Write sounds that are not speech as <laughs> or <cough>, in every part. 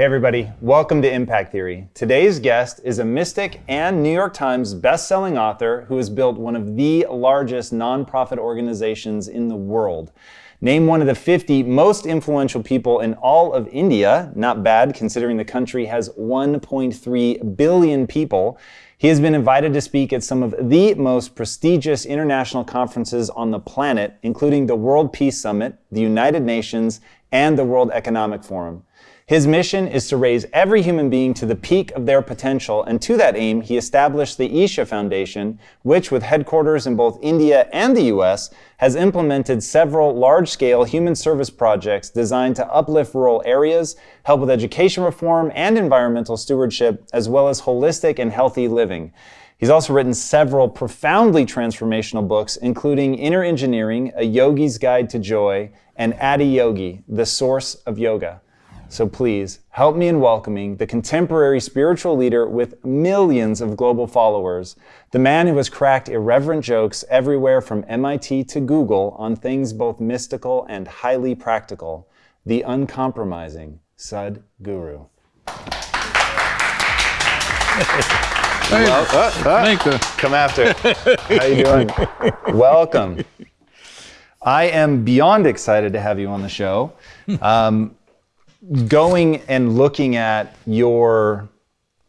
Hey everybody, welcome to Impact Theory. Today's guest is a mystic and New York Times best-selling author who has built one of the largest nonprofit organizations in the world. Named one of the 50 most influential people in all of India, not bad considering the country has 1.3 billion people. He has been invited to speak at some of the most prestigious international conferences on the planet, including the World Peace Summit, the United Nations, and the World Economic Forum. His mission is to raise every human being to the peak of their potential, and to that aim, he established the Isha Foundation, which, with headquarters in both India and the US, has implemented several large-scale human service projects designed to uplift rural areas, help with education reform and environmental stewardship, as well as holistic and healthy living. He's also written several profoundly transformational books, including Inner Engineering, A Yogi's Guide to Joy, and Adiyogi, The Source of Yoga. So please help me in welcoming the contemporary spiritual leader with millions of global followers, the man who has cracked irreverent jokes everywhere from MIT to Google on things both mystical and highly practical, the uncompromising Sud Guru. Well, uh, uh, come after. How you doing? <laughs> Welcome. I am beyond excited to have you on the show. Um, going and looking at your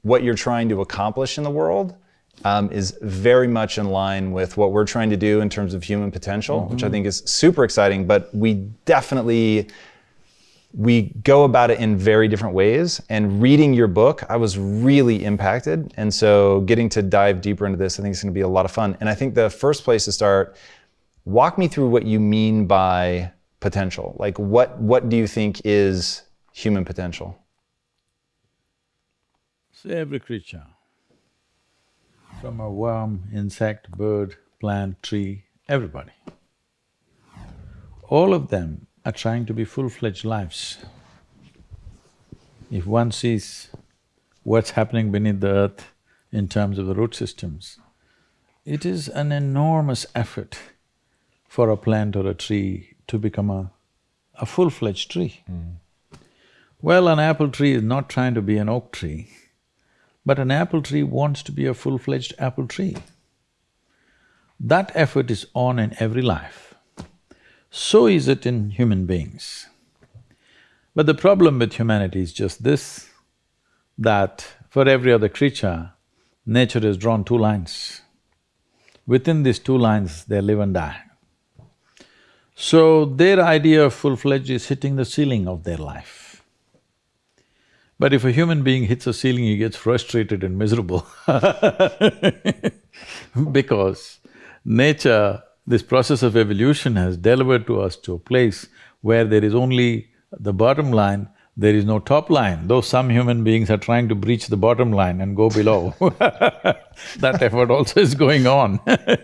what you're trying to accomplish in the world um, is very much in line with what we're trying to do in terms of human potential, mm-hmm. which I think is super exciting. But we definitely we go about it in very different ways. And reading your book, I was really impacted. And so getting to dive deeper into this, I think it's going to be a lot of fun. And I think the first place to start, walk me through what you mean by potential. Like what what do you think is human potential? See, every creature, from a worm, insect, bird, plant, tree, everybody, all of them are trying to be full-fledged lives. If one sees what's happening beneath the earth in terms of the root systems, it is an enormous effort for a plant or a tree to become a, a full-fledged tree. Mm. Well, an apple tree is not trying to be an oak tree, but an apple tree wants to be a full-fledged apple tree. That effort is on in every life. So is it in human beings. But the problem with humanity is just this, that for every other creature, nature has drawn two lines. Within these two lines, they live and die. So their idea of full-fledged is hitting the ceiling of their life. But if a human being hits a ceiling, he gets frustrated and miserable. <laughs> Because nature, this process of evolution has delivered to us to a place where there is only the bottom line, there is no top line, though some human beings are trying to breach the bottom line and go below <laughs> that effort also is going on. <laughs>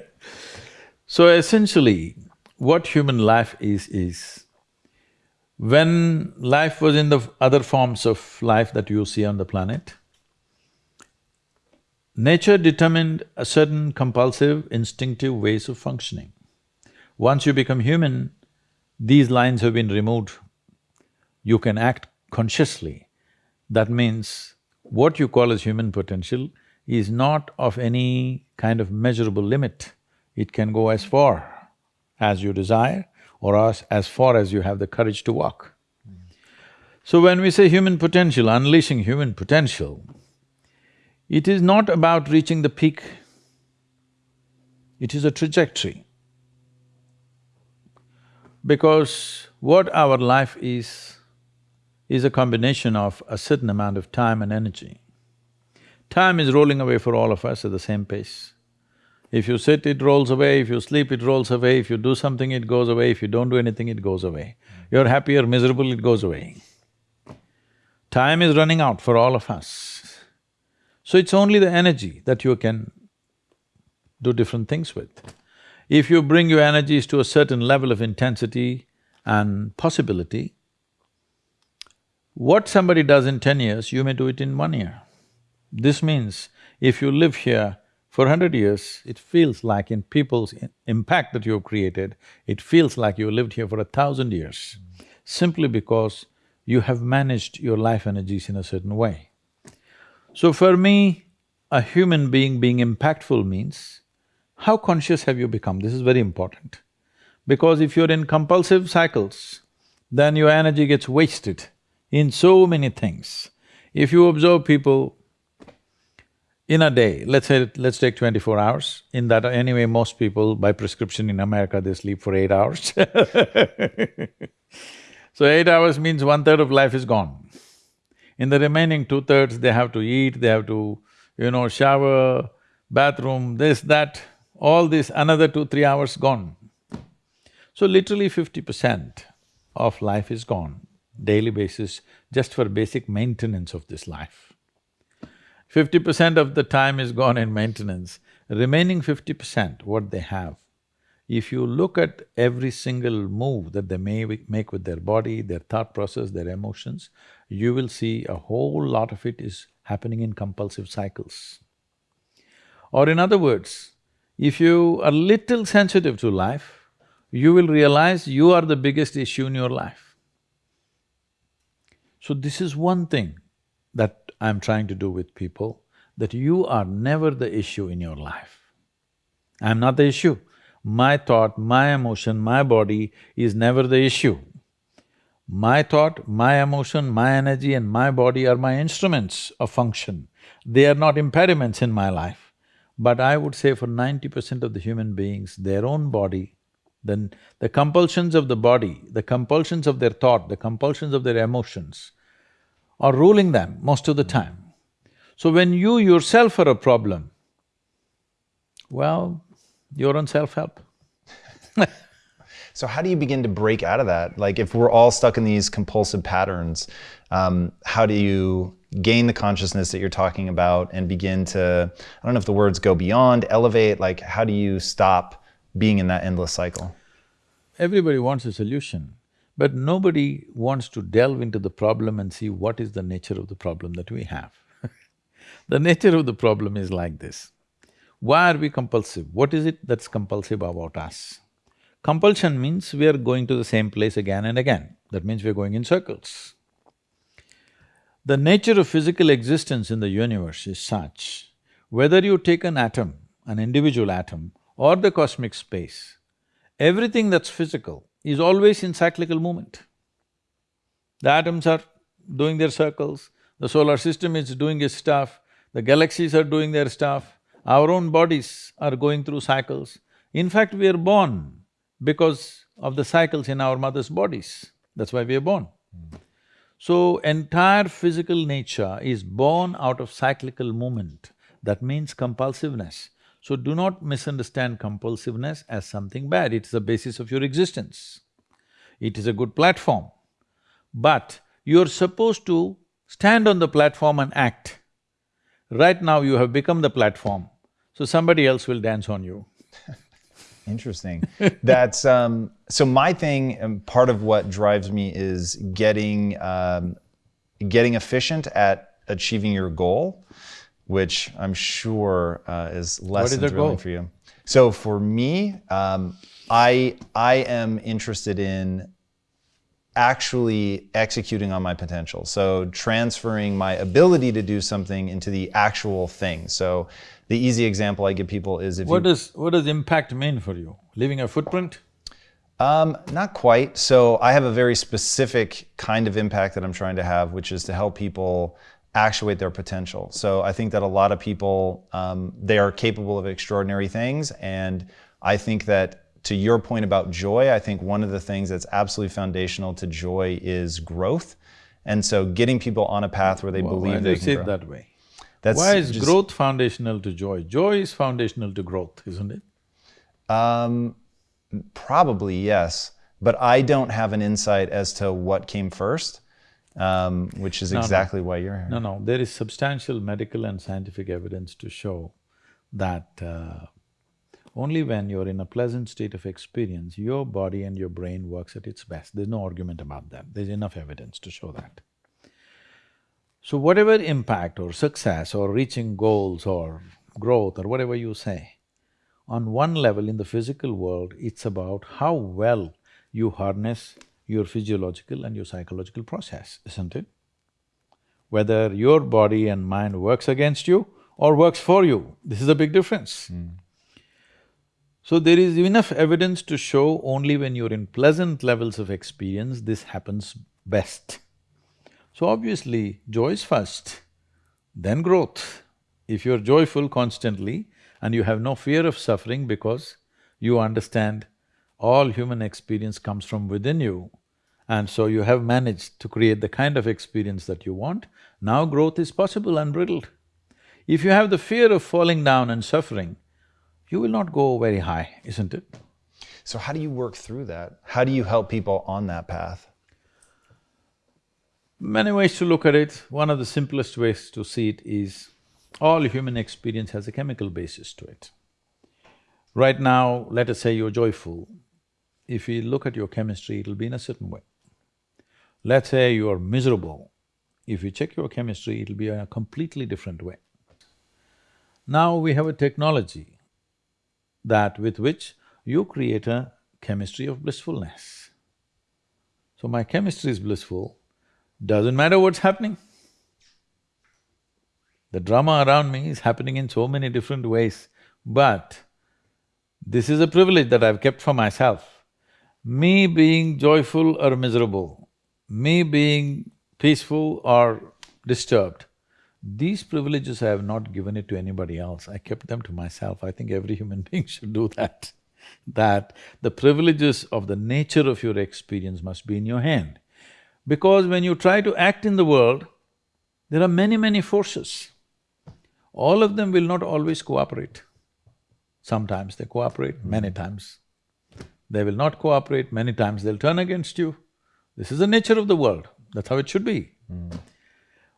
So essentially, what human life is, is when life was in the other forms of life that you see on the planet, nature determined a certain compulsive, instinctive ways of functioning. Once you become human, these lines have been removed. You can act consciously. That means what you call as human potential is not of any kind of measurable limit. It can go as far as you desire or as, as far as you have the courage to walk. So when we say human potential, unleashing human potential, it is not about reaching the peak, it is a trajectory. Because what our life is, is a combination of a certain amount of time and energy. Time is rolling away for all of us at the same pace. If you sit, it rolls away, if you sleep, it rolls away, if you do something, it goes away, if you don't do anything, it goes away. You're happy or miserable, it goes away. Time is running out for all of us. So it's only the energy that you can do different things with. If you bring your energies to a certain level of intensity and possibility, what somebody does in ten years, you may do it in one year. This means if you live here for hundred years, it feels like in people's impact that you've created, it feels like you lived here for a thousand years, simply because you have managed your life energies in a certain way. So for me, a human being being impactful means, how conscious have you become? This is very important. Because if you're in compulsive cycles, then your energy gets wasted in so many things. If you observe people in a day, let's say, let's take twenty-four hours, in that anyway most people by prescription in America they sleep for eight hours <laughs> So eight hours means one-third of life is gone. In the remaining two-thirds, they have to eat, they have to, you know, shower, bathroom, this, that, all this, another two, three hours gone. So literally fifty percent of life is gone, daily basis, just for basic maintenance of this life. Fifty percent of the time is gone in maintenance, remaining fifty percent, what they have if you look at every single move that they may make with their body, their thought process, their emotions, you will see a whole lot of it is happening in compulsive cycles. Or in other words, if you are little sensitive to life, you will realize you are the biggest issue in your life. So this is one thing that I'm trying to do with people, that you are never the issue in your life. I'm not the issue my thought, my emotion, my body is never the issue. My thought, my emotion, my energy and my body are my instruments of function. They are not impediments in my life. But I would say for ninety percent of the human beings, their own body, then the compulsions of the body, the compulsions of their thought, the compulsions of their emotions are ruling them most of the time. So when you yourself are a problem, well, you're on self-help. <laughs> so how do you begin to break out of that? Like if we're all stuck in these compulsive patterns, um, how do you gain the consciousness that you're talking about and begin to, I don't know if the words go beyond, elevate, like how do you stop being in that endless cycle? Everybody wants a solution, but nobody wants to delve into the problem and see what is the nature of the problem that we have. <laughs> the nature of the problem is like this. Why are we compulsive? What is it that's compulsive about us? Compulsion means we are going to the same place again and again. That means we are going in circles. The nature of physical existence in the universe is such, whether you take an atom, an individual atom, or the cosmic space, everything that's physical is always in cyclical movement. The atoms are doing their circles, the solar system is doing its stuff, the galaxies are doing their stuff, our own bodies are going through cycles. In fact, we are born because of the cycles in our mother's bodies. That's why we are born. So, entire physical nature is born out of cyclical movement. That means compulsiveness. So, do not misunderstand compulsiveness as something bad. It's the basis of your existence. It is a good platform. But you're supposed to stand on the platform and act. Right now, you have become the platform. So somebody else will dance on you. <laughs> Interesting. That's um, so. My thing, and part of what drives me is getting um, getting efficient at achieving your goal, which I'm sure uh, is less than thrilling for you. So for me, um, I I am interested in actually executing on my potential. So transferring my ability to do something into the actual thing. So the easy example I give people is if what you, does what does impact mean for you? Leaving a footprint? Um, not quite. So I have a very specific kind of impact that I'm trying to have, which is to help people actuate their potential. So I think that a lot of people um, they are capable of extraordinary things, and I think that to your point about joy, I think one of the things that's absolutely foundational to joy is growth. And so getting people on a path where they well, believe they can grow. it that way? That's Why is just, growth foundational to joy? Joy is foundational to growth, isn't it? Um, probably, yes. But I don't have an insight as to what came first, um, which is no, exactly no. why you're here. No, no, there is substantial medical and scientific evidence to show that uh, only when you're in a pleasant state of experience, your body and your brain works at its best. There's no argument about that. There's enough evidence to show that. So whatever impact or success or reaching goals or growth or whatever you say, on one level in the physical world, it's about how well you harness your physiological and your psychological process, isn't it? Whether your body and mind works against you or works for you, this is a big difference. Mm. So there is enough evidence to show only when you're in pleasant levels of experience, this happens best. So obviously, joy is first, then growth. If you're joyful constantly and you have no fear of suffering because you understand all human experience comes from within you, and so you have managed to create the kind of experience that you want, now growth is possible unbridled. If you have the fear of falling down and suffering, you will not go very high, isn't it? So how do you work through that? How do you help people on that path? Many ways to look at it. One of the simplest ways to see it is all human experience has a chemical basis to it. Right now, let us say you're joyful. If you look at your chemistry, it'll be in a certain way. Let's say you're miserable. If you check your chemistry, it'll be in a completely different way. Now we have a technology that with which you create a chemistry of blissfulness. So my chemistry is blissful, doesn't matter what's happening. The drama around me is happening in so many different ways, but this is a privilege that I've kept for myself. Me being joyful or miserable, me being peaceful or disturbed, these privileges I have not given it to anybody else, I kept them to myself. I think every human <laughs> being should do that. That the privileges of the nature of your experience must be in your hand. Because when you try to act in the world, there are many, many forces. All of them will not always cooperate. Sometimes they cooperate, many times they will not cooperate, many times they'll turn against you. This is the nature of the world, that's how it should be. Mm.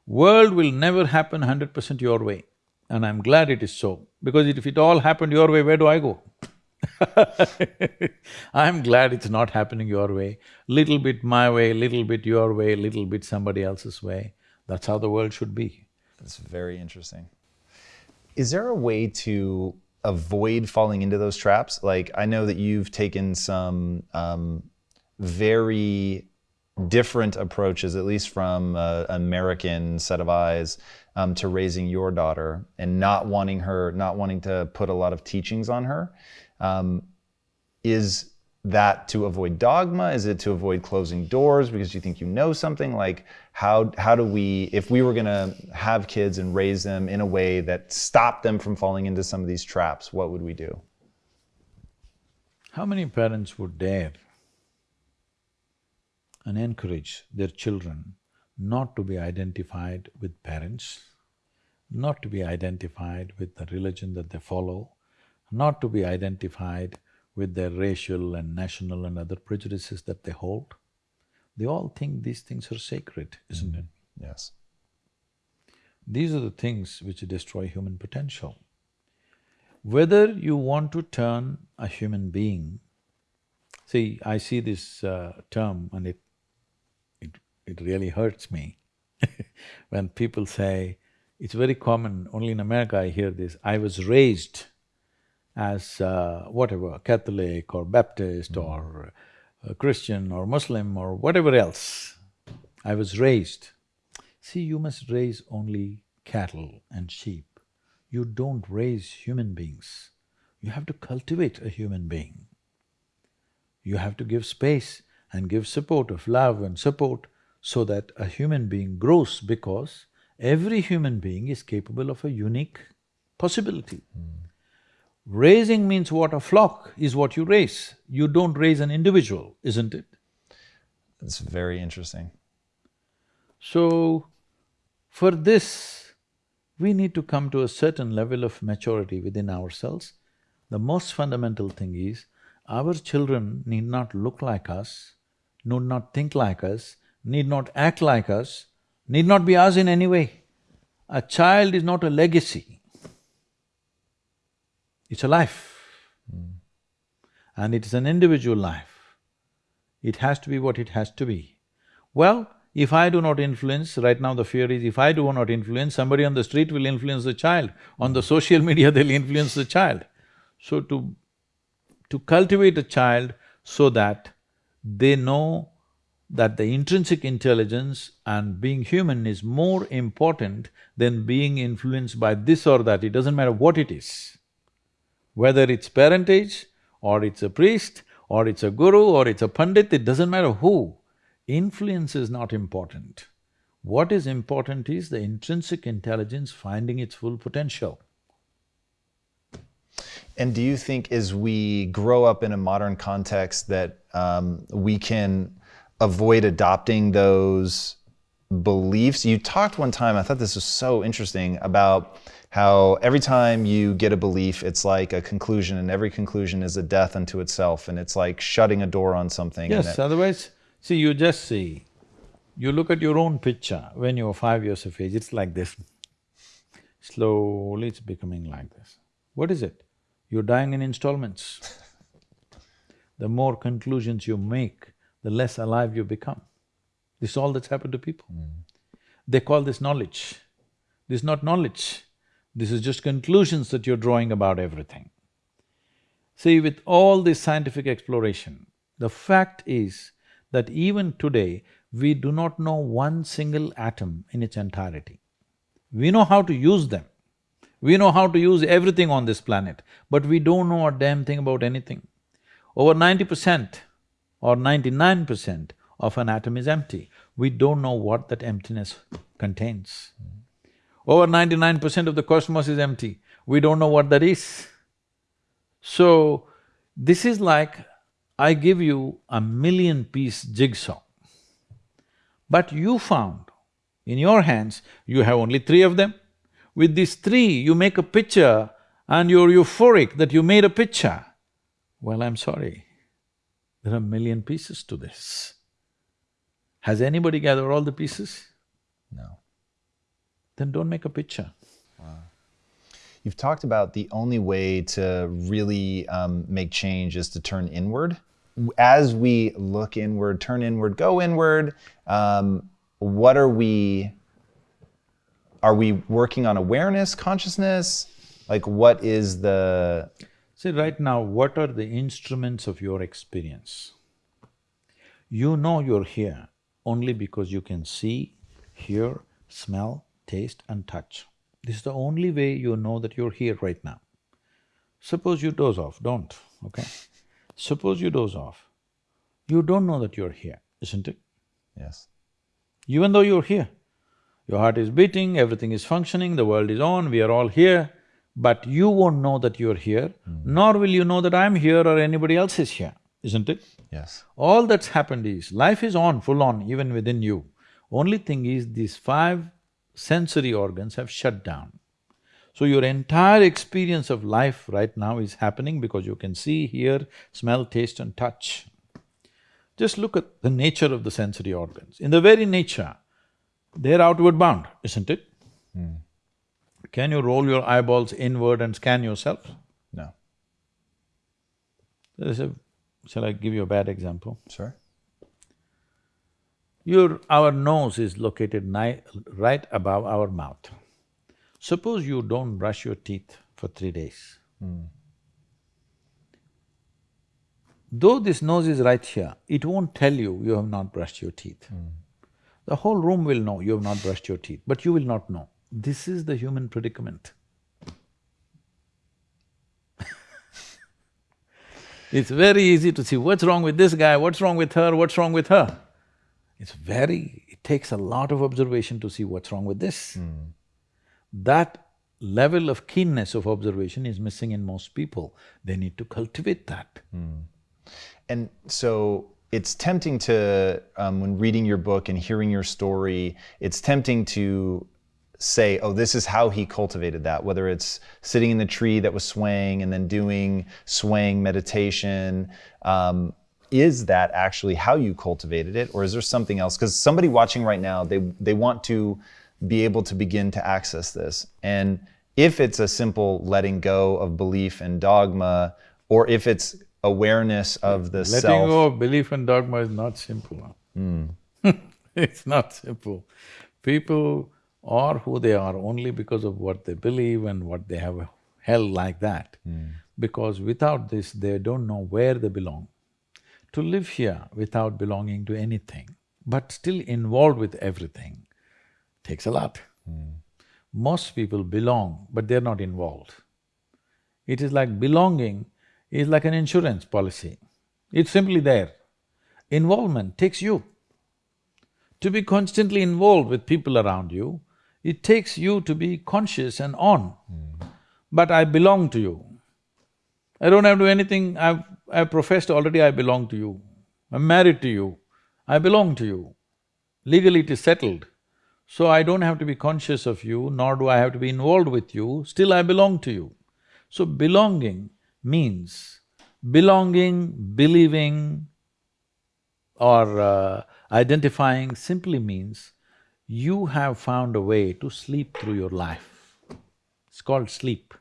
World will never happen hundred percent your way, and I'm glad it is so, because if it all happened your way, where do I go? <laughs> I'm glad it's not happening your way. Little bit my way, little bit your way, little bit somebody else's way. That's how the world should be. That's very interesting. Is there a way to avoid falling into those traps? Like, I know that you've taken some um, very different approaches, at least from an American set of eyes, um, to raising your daughter and not wanting her, not wanting to put a lot of teachings on her. Um, is that to avoid dogma? Is it to avoid closing doors because you think you know something? Like, how, how do we, if we were gonna have kids and raise them in a way that stopped them from falling into some of these traps, what would we do? How many parents would dare and encourage their children not to be identified with parents, not to be identified with the religion that they follow, not to be identified with their racial and national and other prejudices that they hold. They all think these things are sacred, isn't mm. it? Yes. These are the things which destroy human potential. Whether you want to turn a human being… See, I see this uh, term and it it really hurts me <laughs> when people say, it's very common, only in America I hear this, I was raised as uh, whatever, Catholic or Baptist mm. or uh, Christian or Muslim or whatever else. I was raised. See, you must raise only cattle and sheep. You don't raise human beings. You have to cultivate a human being. You have to give space and give support of love and support so that a human being grows because every human being is capable of a unique possibility. Mm. Raising means what? A flock is what you raise. You don't raise an individual, isn't it? That's very interesting. So, for this, we need to come to a certain level of maturity within ourselves. The most fundamental thing is, our children need not look like us, need not think like us, need not act like us, need not be us in any way. A child is not a legacy, it's a life. Mm. And it is an individual life. It has to be what it has to be. Well, if I do not influence, right now the fear is if I do not influence, somebody on the street will influence the child, on the social <laughs> media they'll influence the child. So to… to cultivate a child so that they know that the intrinsic intelligence and being human is more important than being influenced by this or that, it doesn't matter what it is. Whether it's parentage, or it's a priest, or it's a guru, or it's a pandit, it doesn't matter who. Influence is not important. What is important is the intrinsic intelligence finding its full potential. And do you think as we grow up in a modern context that um, we can avoid adopting those beliefs? You talked one time, I thought this was so interesting, about how every time you get a belief, it's like a conclusion, and every conclusion is a death unto itself, and it's like shutting a door on something. Yes, otherwise, see, you just see, you look at your own picture when you're five years of age, it's like this. Slowly it's becoming like this. What is it? You're dying in installments. the more conclusions you make, the less alive you become. This is all that's happened to people. Mm. They call this knowledge. This is not knowledge, this is just conclusions that you're drawing about everything. See, with all this scientific exploration, the fact is that even today, we do not know one single atom in its entirety. We know how to use them. We know how to use everything on this planet, but we don't know a damn thing about anything. Over ninety percent or ninety-nine percent of an atom is empty. We don't know what that emptiness contains. Over ninety-nine percent of the cosmos is empty. We don't know what that is. So, this is like I give you a million-piece jigsaw. But you found, in your hands, you have only three of them. With these three, you make a picture and you're euphoric that you made a picture. Well, I'm sorry, there are a million pieces to this. Has anybody gathered all the pieces? No. Then don't make a picture. Wow. You've talked about the only way to really um, make change is to turn inward as we look inward, turn inward, go inward, um, what are we, are we working on awareness, consciousness? Like what is the... See, right now, what are the instruments of your experience? You know you're here only because you can see, hear, smell, taste and touch. This is the only way you know that you're here right now. Suppose you doze off, don't, okay? <laughs> Suppose you doze off, you don't know that you're here, isn't it? Yes. Even though you're here, your heart is beating, everything is functioning, the world is on, we are all here, but you won't know that you're here, mm. nor will you know that I'm here or anybody else is here, isn't it? Yes. All that's happened is, life is on, full on, even within you. Only thing is, these five sensory organs have shut down. So your entire experience of life right now is happening because you can see, hear, smell, taste and touch. Just look at the nature of the sensory organs. In the very nature, they're outward bound, isn't it? Mm. Can you roll your eyeballs inward and scan yourself? No. There's a… shall I give you a bad example? Sure. Your… our nose is located right above our mouth. Suppose you don't brush your teeth for three days. Mm. Though this nose is right here, it won't tell you you have not brushed your teeth. Mm. The whole room will know you have not brushed your teeth, but you will not know. This is the human predicament. <laughs> it's very easy to see what's wrong with this guy, what's wrong with her, what's wrong with her. It's very… it takes a lot of observation to see what's wrong with this. Mm. That level of keenness of observation is missing in most people. They need to cultivate that. Mm. And so it's tempting to, um, when reading your book and hearing your story, it's tempting to say, oh, this is how he cultivated that, whether it's sitting in the tree that was swaying and then doing swaying meditation. Um, is that actually how you cultivated it, or is there something else? Because somebody watching right now, they, they want to be able to begin to access this. And if it's a simple letting go of belief and dogma, or if it's awareness of the Letting self. Letting go of belief and dogma is not simple. Mm. <laughs> it's not simple. People are who they are only because of what they believe and what they have held like that. Mm. Because without this, they don't know where they belong. To live here without belonging to anything but still involved with everything, takes a lot. Hmm. Most people belong, but they're not involved. It is like belonging is like an insurance policy. It's simply there. Involvement takes you. To be constantly involved with people around you, it takes you to be conscious and on. Hmm. But I belong to you. I don't have to do anything, I've, I've professed already I belong to you. I'm married to you, I belong to you. Legally it is settled. So I don't have to be conscious of you, nor do I have to be involved with you, still I belong to you. So belonging means belonging, believing or uh, identifying simply means you have found a way to sleep through your life. It's called sleep.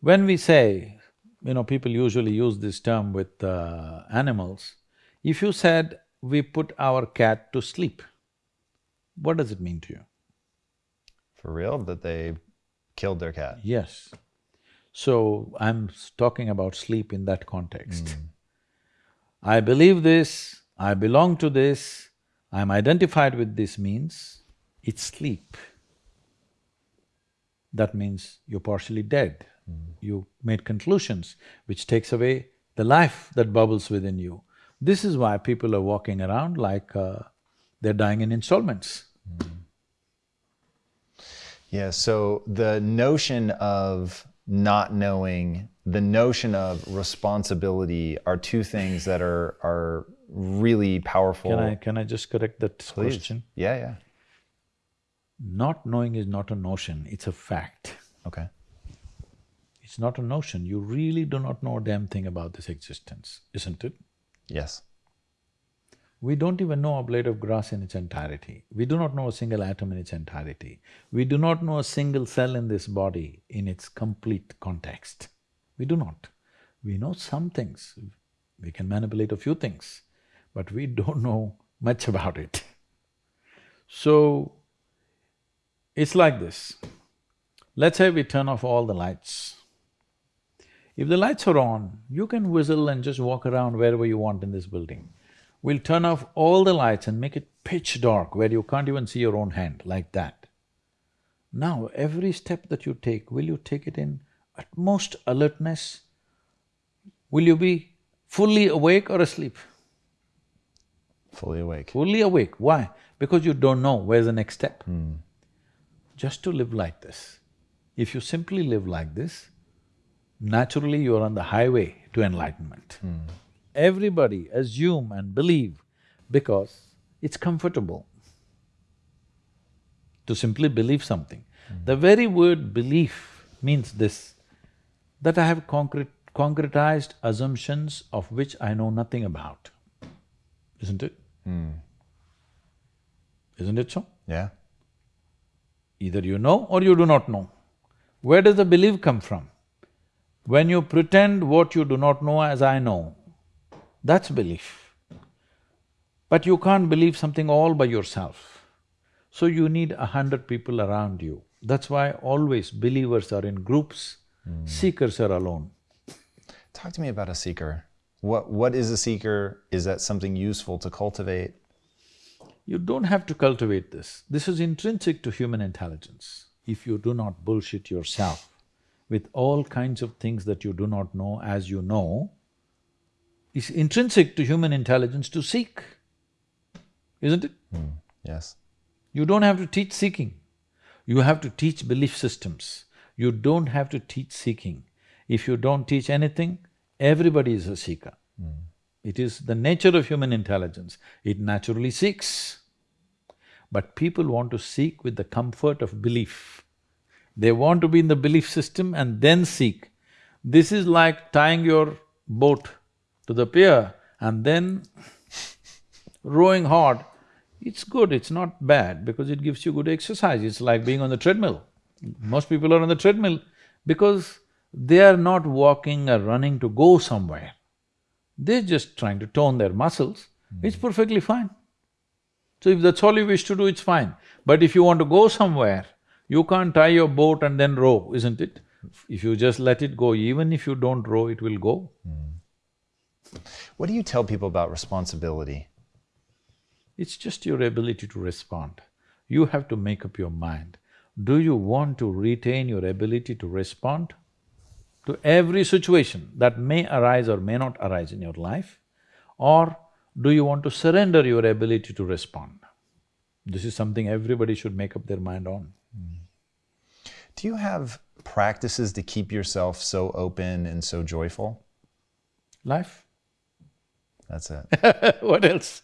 When we say, you know, people usually use this term with uh, animals, if you said, we put our cat to sleep, what does it mean to you? For real? That they killed their cat? Yes. So, I'm talking about sleep in that context. I believe this, I belong to this, I'm identified with this means it's sleep. That means you're partially dead. You made conclusions which takes away the life that bubbles within you. This is why people are walking around like uh, they're dying in installments. Yeah, so the notion of not knowing, the notion of responsibility are two things that are are really powerful. Can I… can I just correct that Please. question? Yeah, yeah. Not knowing is not a notion, it's a fact. Okay. It's not a notion, you really do not know a damn thing about this existence, isn't it? Yes. We don't even know a blade of grass in its entirety. We do not know a single atom in its entirety. We do not know a single cell in this body in its complete context. We do not. We know some things, we can manipulate a few things, but we don't know much about it. So, it's like this. Let's say we turn off all the lights. If the lights are on, you can whistle and just walk around wherever you want in this building. We'll turn off all the lights and make it pitch dark where you can't even see your own hand, like that. Now, every step that you take, will you take it in utmost alertness? Will you be fully awake or asleep? Fully awake. Fully awake. Why? Because you don't know where's the next step. Hmm. Just to live like this. If you simply live like this, naturally you are on the highway to enlightenment. Everybody assume and believe because it's comfortable to simply believe something. Mm. The very word belief means this, that I have concrete, concretized assumptions of which I know nothing about, isn't it? Mm. Isn't it so? Yeah. Either you know or you do not know. Where does the belief come from? When you pretend what you do not know as I know, that's belief. But you can't believe something all by yourself. So you need a hundred people around you. That's why always believers are in groups, hmm. seekers are alone. Talk to me about a seeker. What what is a seeker? Is that something useful to cultivate? You don't have to cultivate this. This is intrinsic to human intelligence. If you do not bullshit yourself with all kinds of things that you do not know as you know, it's intrinsic to human intelligence to seek, isn't it? Hmm, yes. You don't have to teach seeking. You have to teach belief systems. You don't have to teach seeking. If you don't teach anything, everybody is a seeker. Hmm. It is the nature of human intelligence, it naturally seeks. But people want to seek with the comfort of belief. They want to be in the belief system and then seek. This is like tying your boat to the pier and then rowing hard. It's good, it's not bad because it gives you good exercise, it's like being on the treadmill. Most people are on the treadmill because they are not walking or running to go somewhere. They're just trying to tone their muscles, hmm. it's perfectly fine. So if that's all you wish to do, it's fine. But if you want to go somewhere, you can't tie your boat and then row, isn't it? If you just let it go, even if you don't row, it will go. What do you tell people about responsibility? It's just your ability to respond. You have to make up your mind. Do you want to retain your ability to respond to every situation that may arise or may not arise in your life? Or do you want to surrender your ability to respond? This is something everybody should make up their mind on. Do you have practices to keep yourself so open and so joyful? Life. That's it. <laughs> what else?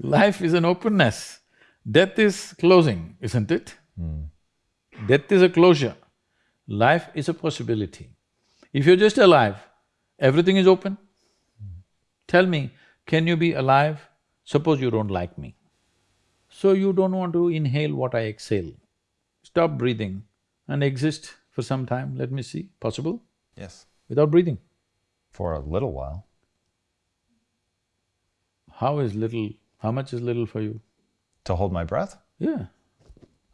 Life is an openness. Death is closing, isn't it? Mm. Death is a closure. Life is a possibility. If you're just alive, everything is open. Mm. Tell me, can you be alive? Suppose you don't like me. So you don't want to inhale what I exhale. Stop breathing and exist for some time, let me see, possible? Yes. Without breathing. For a little while. How is little, how much is little for you? To hold my breath? Yeah.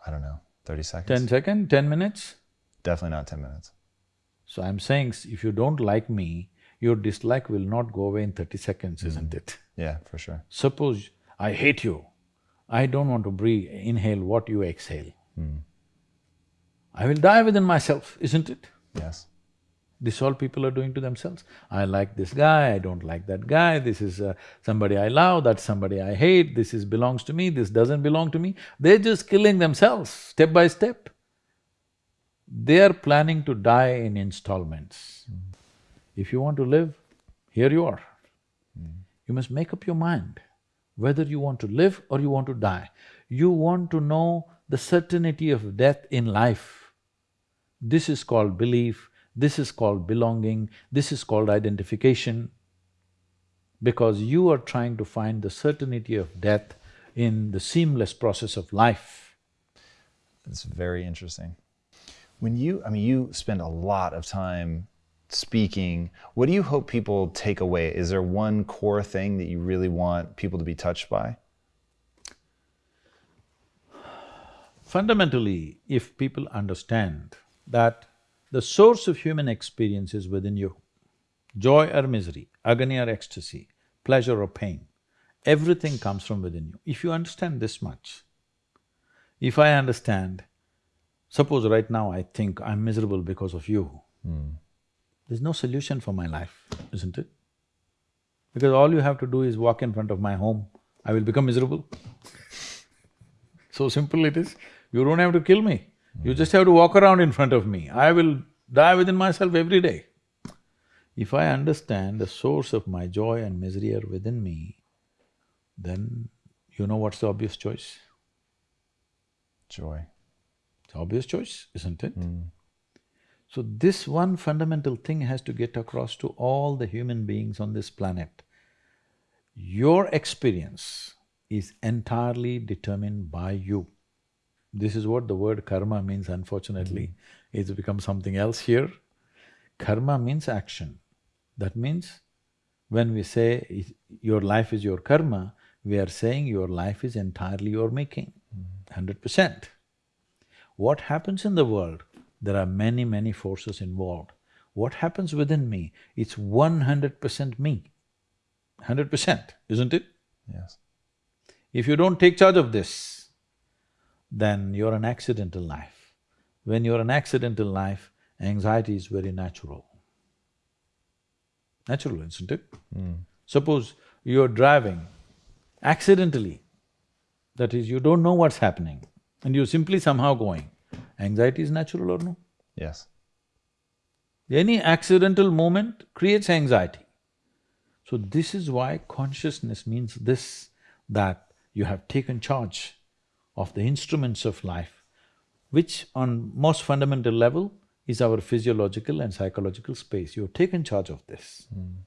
I don't know, thirty seconds? Ten seconds, ten minutes? Definitely not ten minutes. So I'm saying, if you don't like me, your dislike will not go away in thirty seconds, mm-hmm. isn't it? Yeah, for sure. Suppose I hate you, I don't want to breathe, inhale what you exhale. I will die within myself, isn't it? Yes. This all people are doing to themselves. I like this guy, I don't like that guy, this is uh, somebody I love, that's somebody I hate, this is belongs to me, this doesn't belong to me. They're just killing themselves, step by step. They are planning to die in installments. If you want to live, here you are. You must make up your mind whether you want to live or you want to die. You want to know the certainty of death in life. This is called belief, this is called belonging, this is called identification, because you are trying to find the certainty of death in the seamless process of life. That's very interesting. When you, I mean, you spend a lot of time speaking. What do you hope people take away? Is there one core thing that you really want people to be touched by? Fundamentally, if people understand that the source of human experience is within you, joy or misery, agony or ecstasy, pleasure or pain, everything comes from within you. If you understand this much, if I understand, suppose right now I think I'm miserable because of you, Mm. There's no solution for my life, isn't it? Because all you have to do is walk in front of my home, I will become miserable. <laughs> so simple it is. You don't have to kill me, you just have to walk around in front of me. I will die within myself every day. If I understand the source of my joy and misery are within me, then you know what's the obvious choice? Joy. It's obvious choice, isn't it? Mm. So this one fundamental thing has to get across to all the human beings on this planet. Your experience is entirely determined by you. This is what the word karma means unfortunately. Mm-hmm. It's become something else here. Karma means action. That means when we say your life is your karma, we are saying your life is entirely your making, mm-hmm. hundred percent. What happens in the world, there are many, many forces involved. What happens within me, it's one hundred percent me, hundred percent, isn't it? Yes. If you don't take charge of this, then you're an accidental life. When you're an accidental life, anxiety is very natural. Natural, isn't it? Mm. Suppose you're driving accidentally, that is, you don't know what's happening and you're simply somehow going, anxiety is natural or no? Yes. Any accidental moment creates anxiety. So this is why consciousness means this, that you have taken charge of the instruments of life, which on most fundamental level is our physiological and psychological space. You've taken charge of this. Hmm.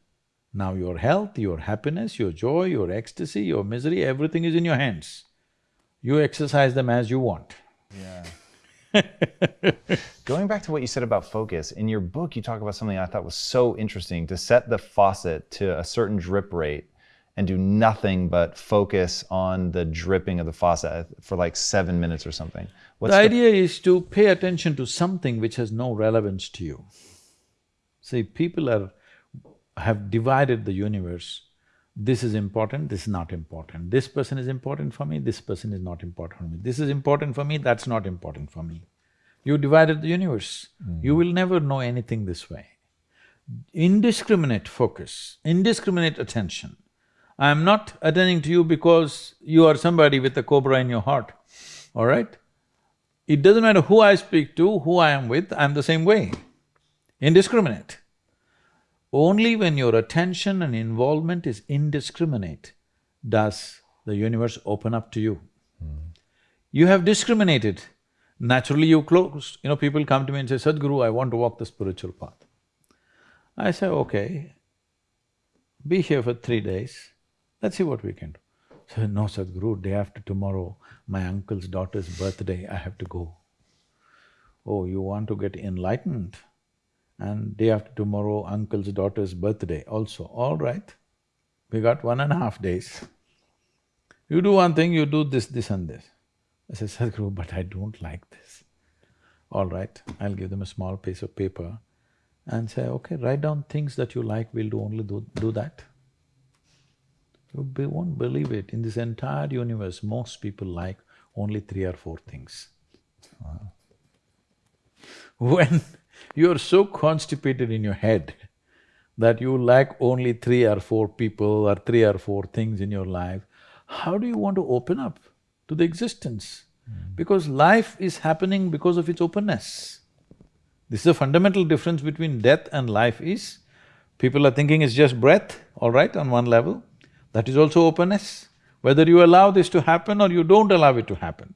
Now your health, your happiness, your joy, your ecstasy, your misery, everything is in your hands. You exercise them as you want. Yeah. <laughs> Going back to what you said about focus, in your book, you talk about something I thought was so interesting to set the faucet to a certain drip rate and do nothing but focus on the dripping of the faucet for like seven minutes or something. What's the idea is to pay attention to something which has no relevance to you. See, people are… have divided the universe this is important, this is not important, this person is important for me, this person is not important for me, this is important for me, that's not important for me. You divided the universe, hmm. you will never know anything this way. Indiscriminate focus, indiscriminate attention. I'm not attending to you because you are somebody with a cobra in your heart, all right? It doesn't matter who I speak to, who I am with, I'm the same way, indiscriminate. Only when your attention and involvement is indiscriminate does the universe open up to you. Hmm. You have discriminated, naturally you close. You know, people come to me and say, Sadhguru, I want to walk the spiritual path. I say, okay, be here for three days, let's see what we can do. So, no Sadhguru, day after tomorrow, my uncle's daughter's birthday, I have to go. Oh, you want to get enlightened? And day after tomorrow, uncle's daughter's birthday also, all right. We got one and a half days. You do one thing, you do this, this and this. I said, Sadhguru, but I don't like this. All right, I'll give them a small piece of paper and say, okay, write down things that you like, we'll do only do, do that. You be, won't believe it, in this entire universe, most people like only three or four things. Wow. <laughs> When you're so constipated in your head that you lack only three or four people or three or four things in your life, how do you want to open up to the existence? Mm. Because life is happening because of its openness. This is a fundamental difference between death and life is, people are thinking it's just breath, all right, on one level, that is also openness. Whether you allow this to happen or you don't allow it to happen,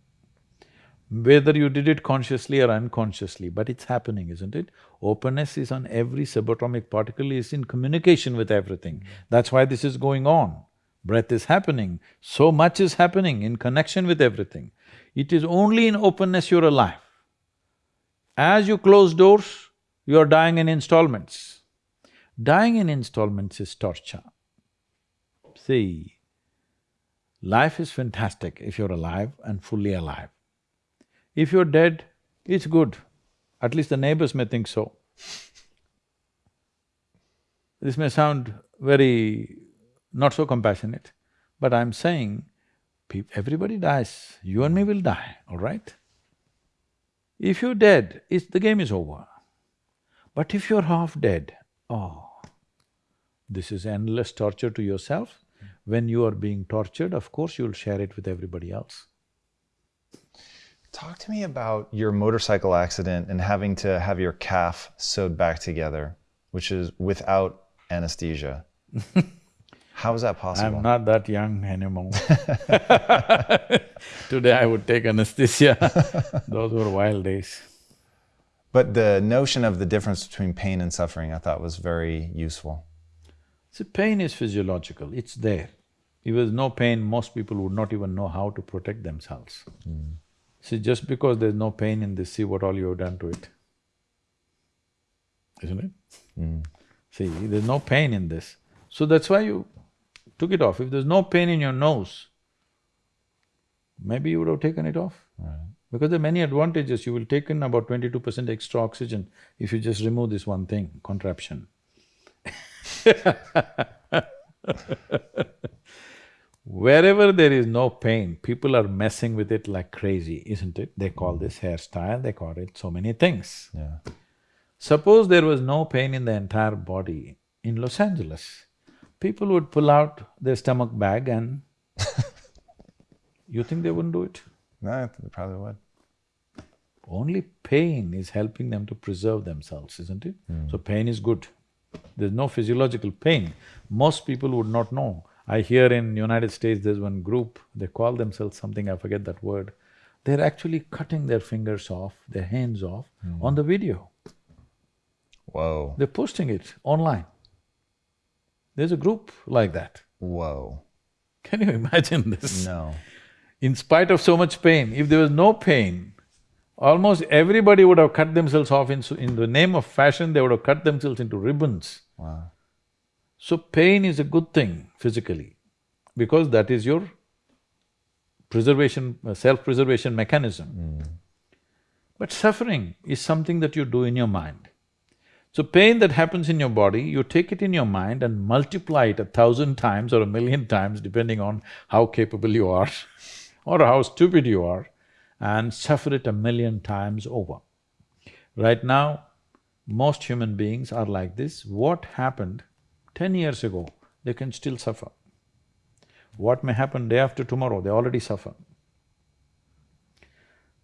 whether you did it consciously or unconsciously, but it's happening, isn't it? Openness is on every subatomic particle, is in communication with everything. Mm-hmm. That's why this is going on. Breath is happening, so much is happening in connection with everything. It is only in openness you're alive. As you close doors, you're dying in installments. Dying in installments is torture. See, life is fantastic if you're alive and fully alive. If you're dead, it's good, at least the neighbors may think so. This may sound very not so compassionate, but I'm saying, everybody dies, you and me will die, all right? If you're dead, the game is over. But if you're half dead, oh, this is endless torture to yourself when you are being tortured, of course you'll share it with everybody else. Talk to me about your motorcycle accident and having to have your calf sewed back together, which is without anesthesia. <laughs> How is that possible? I'm not that young anymore <laughs> Today I would take anesthesia <laughs> Those were wild days. But the notion of the difference between pain and suffering I thought was very useful. See, pain is physiological, it's there. If there's no pain, most people would not even know how to protect themselves. Mm. See, just because there's no pain in this, see what all you have done to it. Isn't it? Mm. See, there's no pain in this. So that's why you took it off. If there's no pain in your nose, maybe you would have taken it off. Right. Because there are many advantages, you will take in about twenty-two percent extra oxygen if you just remove this one thing, contraption <laughs> Wherever there is no pain, people are messing with it like crazy, isn't it? They call this hairstyle, they call it so many things. Yeah. Suppose there was no pain in the entire body in Los Angeles, people would pull out their stomach bag and <laughs> you think they wouldn't do it? No, they probably would. Only pain is helping them to preserve themselves, isn't it? Mm. So pain is good. There's no physiological pain. Most people would not know. I hear in United States there's one group, they call themselves something, I forget that word. They're actually cutting their fingers off, their hands off mm. on the video. Whoa. They're posting it online. There's a group like that. Whoa. Can you imagine this? No. In spite of so much pain, if there was no pain, almost everybody would have cut themselves off in, in the name of fashion, they would have cut themselves into ribbons. Wow. So pain is a good thing physically, because that is your preservation, uh, self-preservation mechanism. Mm. But suffering is something that you do in your mind. So pain that happens in your body, you take it in your mind and multiply it a thousand times or a million times depending on how capable you are <laughs> or how stupid you are and suffer it a million times over. Right now, most human beings are like this. What happened ten years ago, they can still suffer. What may happen day after tomorrow, they already suffer.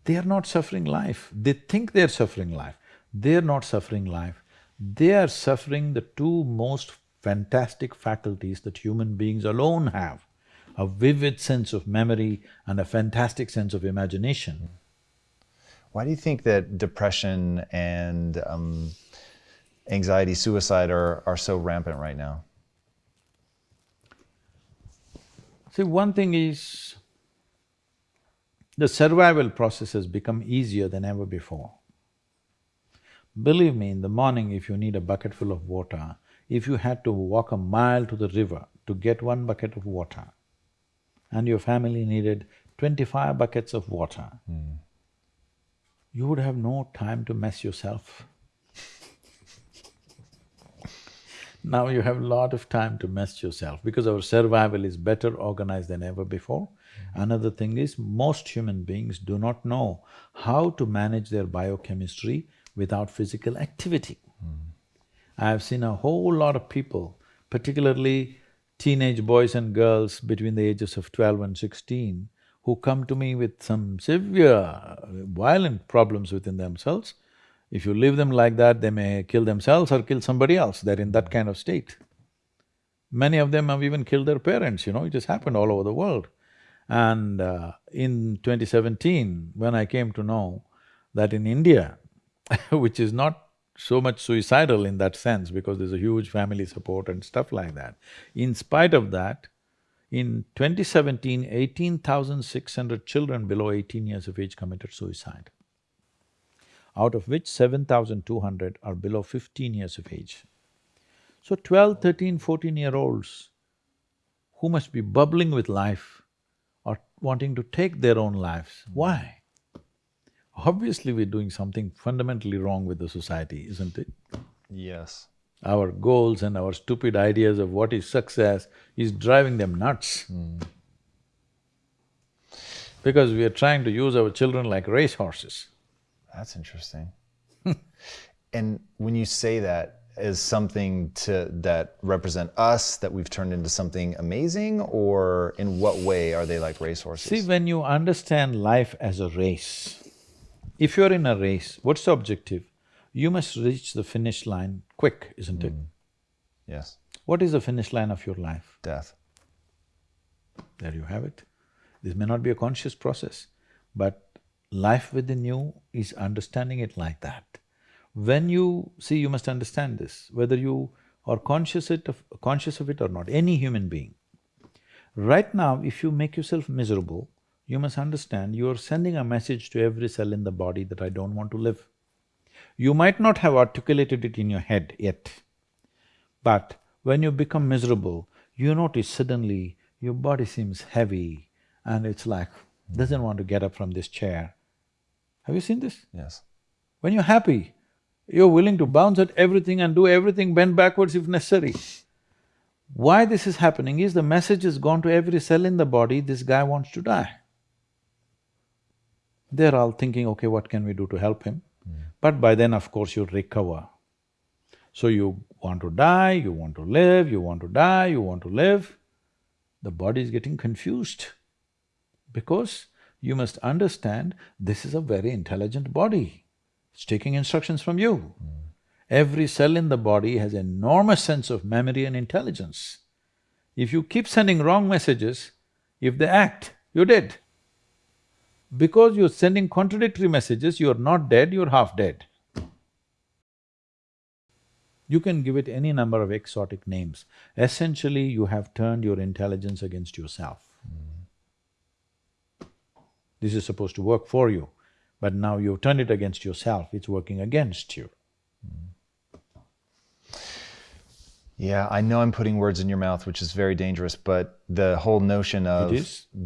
They are not suffering life, they think they're suffering life. They're not suffering life, they are suffering the two most fantastic faculties that human beings alone have, a vivid sense of memory and a fantastic sense of imagination. Why do you think that depression and um, anxiety, suicide are, are so rampant right now? See, one thing is, the survival process has become easier than ever before. Believe me, in the morning if you need a bucket full of water, if you had to walk a mile to the river to get one bucket of water, and your family needed twenty-five buckets of water, mm. you would have no time to mess yourself. Now you have a lot of time to mess yourself because our survival is better organized than ever before. Mm. Another thing is, most human beings do not know how to manage their biochemistry without physical activity. Mm. I have seen a whole lot of people, particularly teenage boys and girls between the ages of twelve and sixteen, who come to me with some severe, violent problems within themselves. If you leave them like that, they may kill themselves or kill somebody else, they're in that kind of state. Many of them have even killed their parents, you know, it has happened all over the world. And uh, in 2017, when I came to know that in India, <laughs> which is not so much suicidal in that sense because there's a huge family support and stuff like that. In spite of that, in 2017, 18,600 children below 18 years of age committed suicide, out of which 7,200 are below 15 years of age. So 12, 13, 14-year-olds who must be bubbling with life are wanting to take their own lives. Why? obviously we're doing something fundamentally wrong with the society, isn't it? Yes. Our goals and our stupid ideas of what is success is driving them nuts. Mm. Because we are trying to use our children like racehorses. That's interesting. <laughs> and when you say that, as something to that represent us that we've turned into something amazing or in what way are they like racehorses see when you understand life as a race if you're in a race, what's the objective? You must reach the finish line quick, isn't it? Mm. Yes. What is the finish line of your life? Death. There you have it. This may not be a conscious process, but life within you is understanding it like that. When you… see, you must understand this, whether you are conscious it of, conscious of it or not, any human being. Right now, if you make yourself miserable, you must understand you are sending a message to every cell in the body that I don't want to live. You might not have articulated it in your head yet, but when you become miserable, you notice suddenly your body seems heavy and it's like, doesn't want to get up from this chair. Have you seen this? Yes. When you're happy, you're willing to bounce at everything and do everything, bend backwards if necessary. Why this is happening is the message has gone to every cell in the body, this guy wants to die. They're all thinking, okay, what can we do to help him? Mm. But by then, of course, you recover. So you want to die, you want to live, you want to die, you want to live. The body is getting confused because you must understand this is a very intelligent body. It's taking instructions from you. Mm. Every cell in the body has enormous sense of memory and intelligence. If you keep sending wrong messages, if they act, you're dead. Because you're sending contradictory messages, you're not dead, you're half dead. You can give it any number of exotic names. Essentially, you have turned your intelligence against yourself. Mm. This is supposed to work for you, but now you've turned it against yourself, it's working against you. Mm. Yeah, I know I'm putting words in your mouth, which is very dangerous, but the whole notion of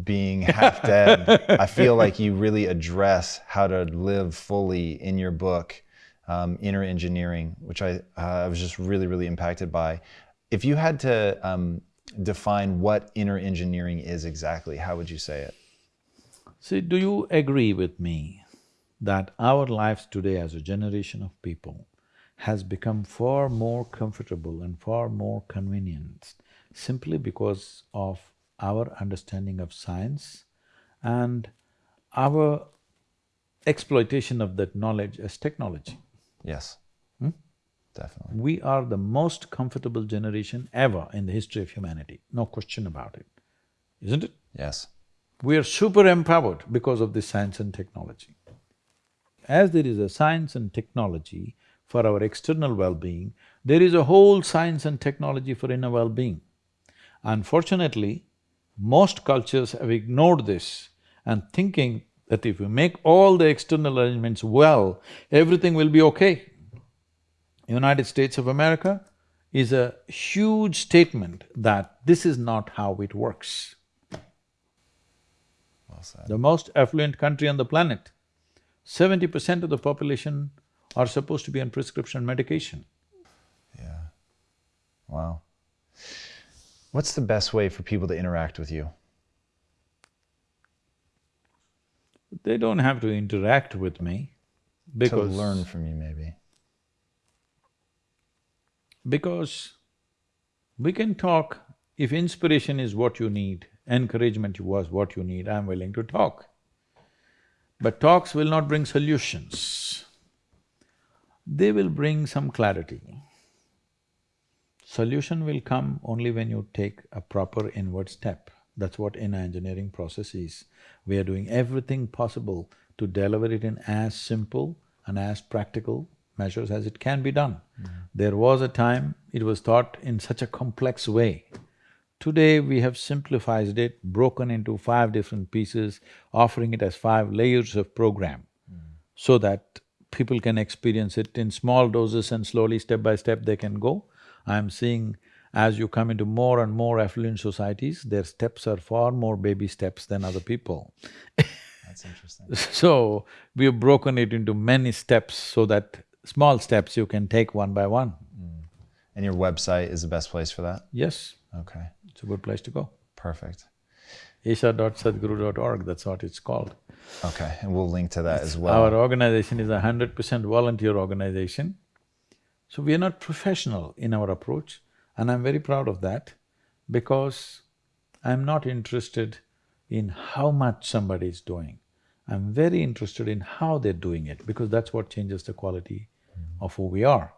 being half dead, I feel like you really address how to live fully in your book. um, inner engineering, which I, uh, I was just really, really impacted by. If you had to um, define what inner engineering is exactly, how would you say it? See, do you agree with me that our lives today as a generation of people has become far more comfortable and far more convenient simply because of our understanding of science and our exploitation of that knowledge as technology. Yes. Hmm? Definitely. We are the most comfortable generation ever in the history of humanity, no question about it, isn't it? Yes. We are super empowered because of this science and technology. As there is a science and technology for our external well-being, there is a whole science and technology for inner well-being. Unfortunately, most cultures have ignored this and thinking that if we make all the external arrangements well, everything will be okay. United States of America is a huge statement that this is not how it works. The most affluent country on the planet, seventy percent of the population are supposed to be on prescription medication. Yeah. Wow. What's the best way for people to interact with you? They don't have to interact with me because… To learn from you, maybe. Because we can talk, if inspiration is what you need, encouragement was what you need, I'm willing to talk. But talks will not bring solutions. They will bring some clarity. Solution will come only when you take a proper inward step. That's what inner engineering process is. We are doing everything possible to deliver it in as simple and as practical measures as it can be done. Mm. There was a time it was taught in such a complex way. Today we have simplified it, broken into five different pieces, offering it as five layers of program mm. so that people can experience it in small doses and slowly, step by step, they can go. I'm seeing as you come into more and more affluent societies, their steps are far more baby steps than other people. That's interesting. <laughs> so, we have broken it into many steps so that small steps you can take one by one. Mm. And your website is the best place for that? Yes. Okay. It's a good place to go. Perfect. isha.sadhguru.org, that's what it's called. Okay, and we'll link to that as well. Our organization is a hundred percent volunteer organization. So we are not professional in our approach and I'm very proud of that because I'm not interested in how much somebody is doing. I'm very interested in how they're doing it because that's what changes the quality mm-hmm. of who we are.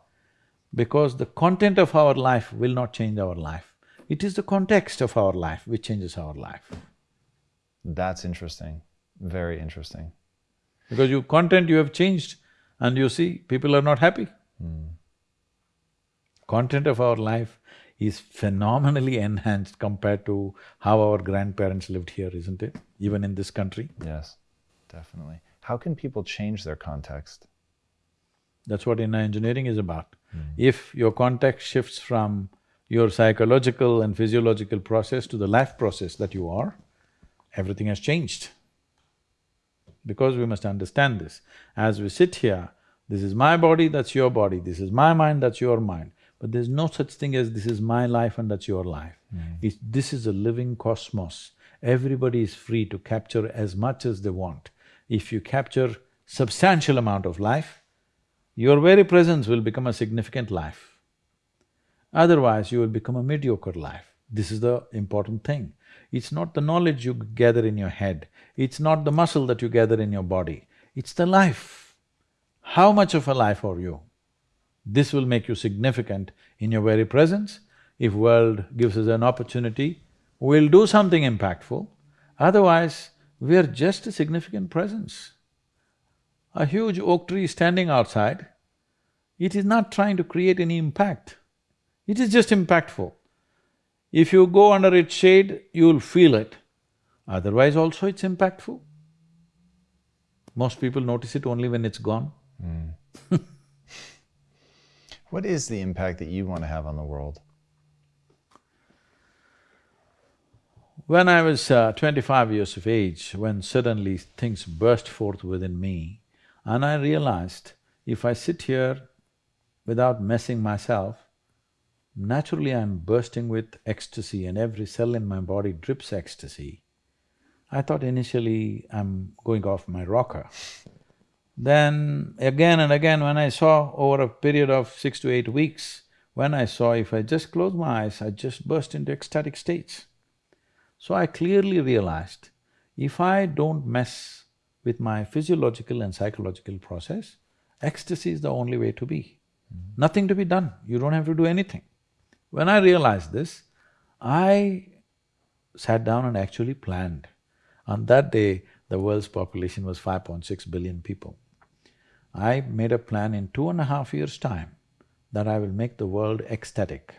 Because the content of our life will not change our life. It is the context of our life which changes our life. That's interesting, very interesting. Because your content you have changed and you see, people are not happy. Mm. Content of our life is phenomenally enhanced compared to how our grandparents lived here, isn't it? Even in this country. Yes, definitely. How can people change their context? That's what inner engineering is about. Mm. If your context shifts from your psychological and physiological process to the life process that you are, everything has changed. Because we must understand this. As we sit here, this is my body, that's your body, this is my mind, that's your mind. But there's no such thing as this is my life and that's your life. Mm. this is a living cosmos. Everybody is free to capture as much as they want. If you capture substantial amount of life, your very presence will become a significant life. Otherwise, you will become a mediocre life. This is the important thing. It's not the knowledge you gather in your head, it's not the muscle that you gather in your body, it's the life. How much of a life are you? This will make you significant in your very presence. If world gives us an opportunity, we'll do something impactful. Otherwise, we are just a significant presence. A huge oak tree standing outside, it is not trying to create any impact. It is just impactful. If you go under its shade, you'll feel it. Otherwise also it's impactful. Most people notice it only when it's gone. Mm. <laughs> what is the impact that you want to have on the world? When I was uh, twenty-five years of age, when suddenly things burst forth within me, and I realized if I sit here without messing myself, naturally I'm bursting with ecstasy and every cell in my body drips ecstasy. I thought initially I'm going off my rocker. Then again and again when I saw over a period of six to eight weeks, when I saw if I just close my eyes, I just burst into ecstatic states. So I clearly realized, if I don't mess with my physiological and psychological process, ecstasy is the only way to be. Mm-hmm. Nothing to be done, you don't have to do anything. When I realized this, I sat down and actually planned. On that day, the world's population was 5.6 billion people. I made a plan in two and a half years' time that I will make the world ecstatic.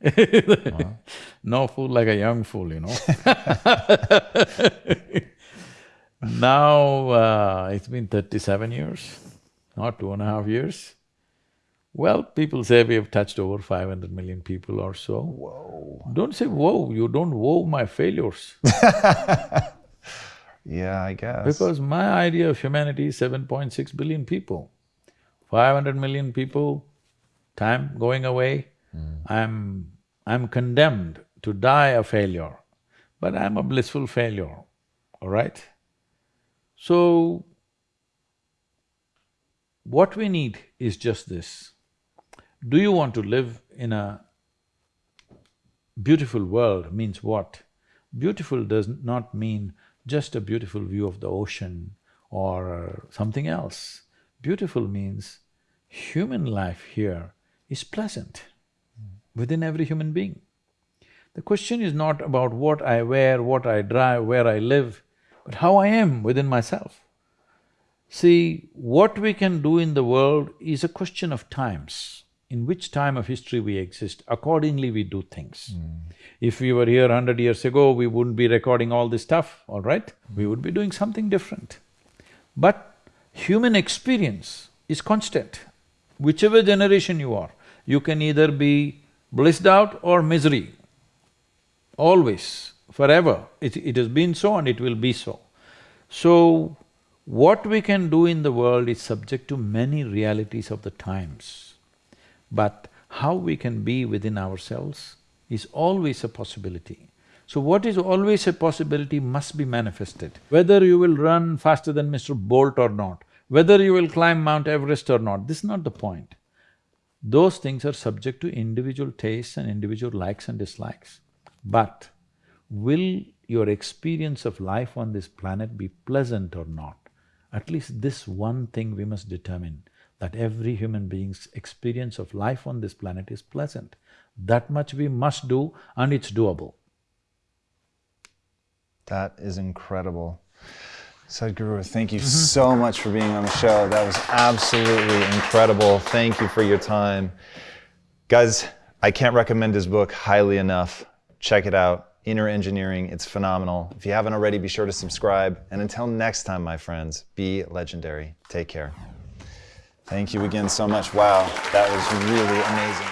<laughs> wow. No fool like a young fool, you know <laughs> Now, uh, it's been thirty-seven years, not two and a half years. Well, people say we have touched over five hundred million people or so. Whoa. Don't say whoa, you don't whoa my failures <laughs> Yeah, I guess. Because my idea of humanity is seven point six billion people. Five hundred million people, time going away, mm. I'm… I'm condemned to die a failure, but I'm a blissful failure, all right? So, what we need is just this. Do you want to live in a beautiful world means what? Beautiful does not mean just a beautiful view of the ocean or something else. Beautiful means human life here is pleasant within every human being. The question is not about what I wear, what I drive, where I live, but how I am within myself. See, what we can do in the world is a question of times. In which time of history we exist, accordingly we do things. Mm. If we were here hundred years ago, we wouldn't be recording all this stuff, all right? We would be doing something different. But human experience is constant. Whichever generation you are, you can either be blissed out or misery, always, forever. It, it has been so and it will be so. So, what we can do in the world is subject to many realities of the times. But how we can be within ourselves is always a possibility. So what is always a possibility must be manifested. Whether you will run faster than Mr. Bolt or not, whether you will climb Mount Everest or not, this is not the point. Those things are subject to individual tastes and individual likes and dislikes. But will your experience of life on this planet be pleasant or not? At least this one thing we must determine, that every human being's experience of life on this planet is pleasant. That much we must do and it's doable. That is incredible. Sadhguru, thank you mm -hmm. so much for being on the show. That was absolutely incredible. Thank you for your time. Guys, I can't recommend his book highly enough. Check it out, Inner Engineering. It's phenomenal. If you haven't already, be sure to subscribe. And until next time, my friends, be legendary. Take care. Thank you again so much. Wow, that was really amazing.